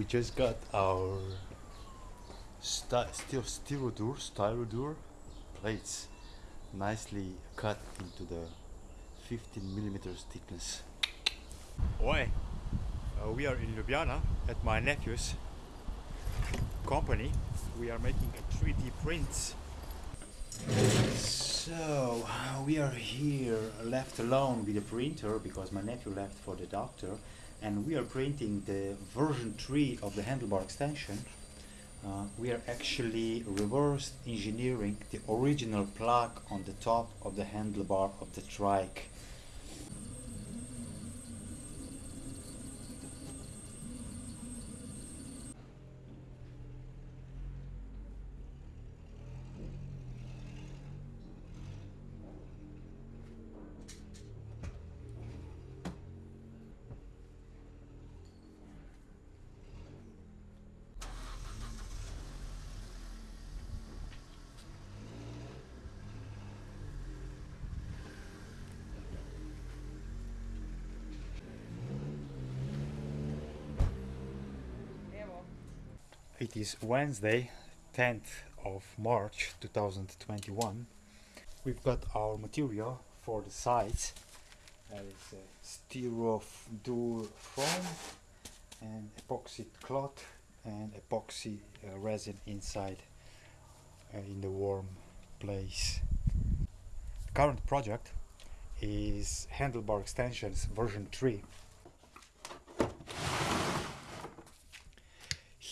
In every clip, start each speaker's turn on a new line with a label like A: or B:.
A: We just got our steel styrodur, styrodur plates nicely cut into the 15 millimeters thickness. Oi, uh, we are in Ljubljana at my nephew's company. We are making a 3D prints. So we are here left alone with the printer because my nephew left for the doctor and we are printing the version 3 of the handlebar extension. Uh, we are actually reverse engineering the original plug on the top of the handlebar of the trike. It is Wednesday, 10th of March 2021. We've got our material for the sides. That is a styrodur foam and epoxy cloth and epoxy uh, resin inside uh, in the warm place. Current project is handlebar extensions version 3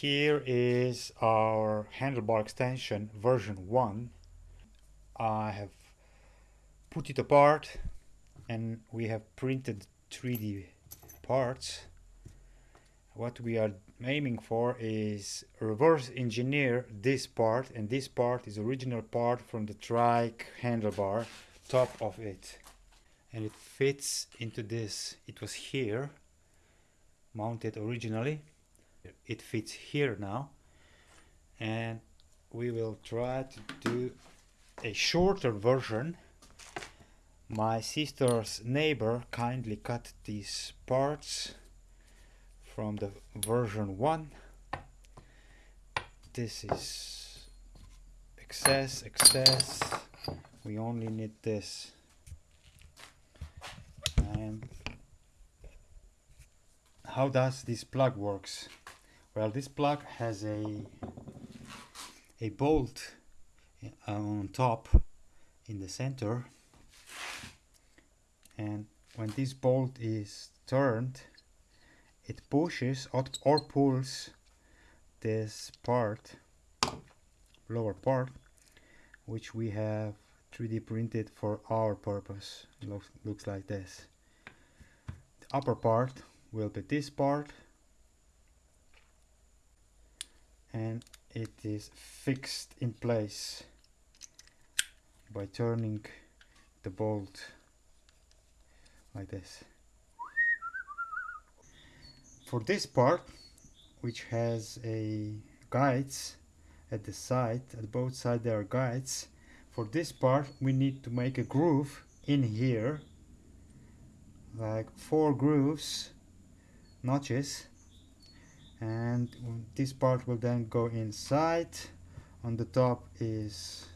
A: here is our handlebar extension version 1 I have put it apart and we have printed 3D parts. What we are aiming for is reverse engineer this part and this part is original part from the trike handlebar top of it. And it fits into this. It was here mounted originally it fits here now. And we will try to do a shorter version. My sister's neighbor kindly cut these parts from the version 1 this is excess excess. We only need this. And how does this plug works well this plug has a a bolt uh, on top in the center. And when this bolt is turned it pushes or pulls this part lower part which we have 3D printed for our purpose. Looks, looks like this. The upper part will be this part and it is fixed in place by turning the bolt like this. For this part which has a guides at the side at both sides there are guides for this part we need to make a groove in here like four grooves notches and this part will then go inside. On the top is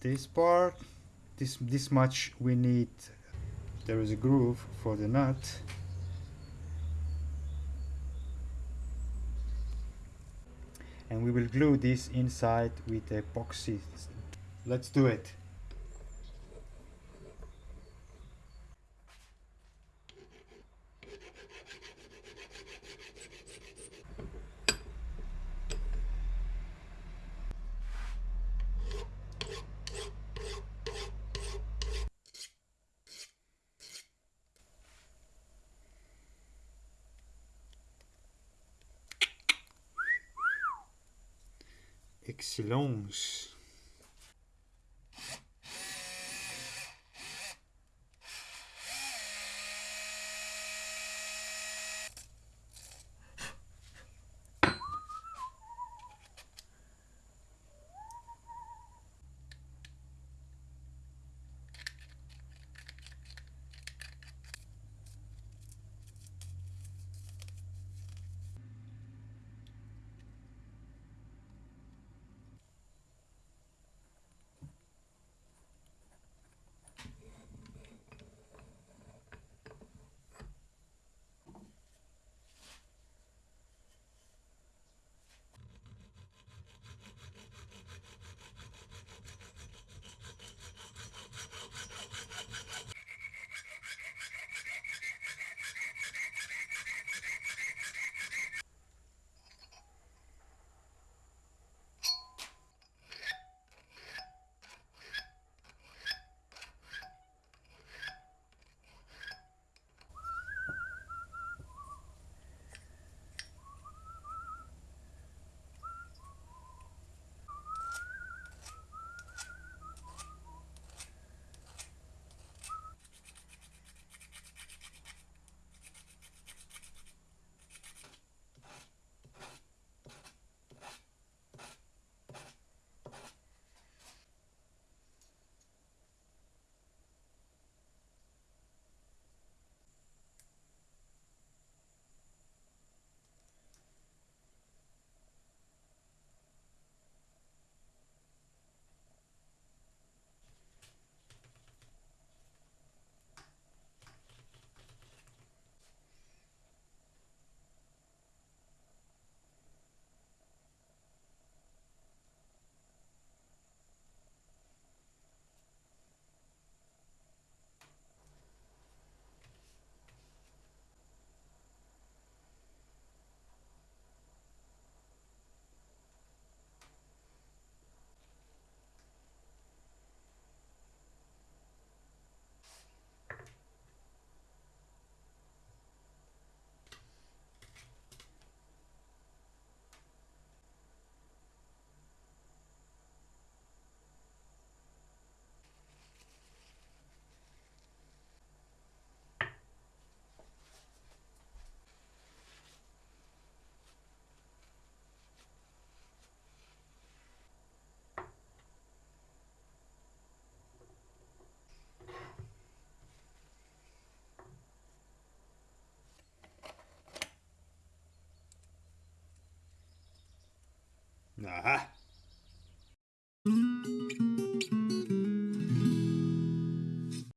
A: this part. This this much we need. There is a groove for the nut. And we will glue this inside with epoxy. Let's do it Excellence.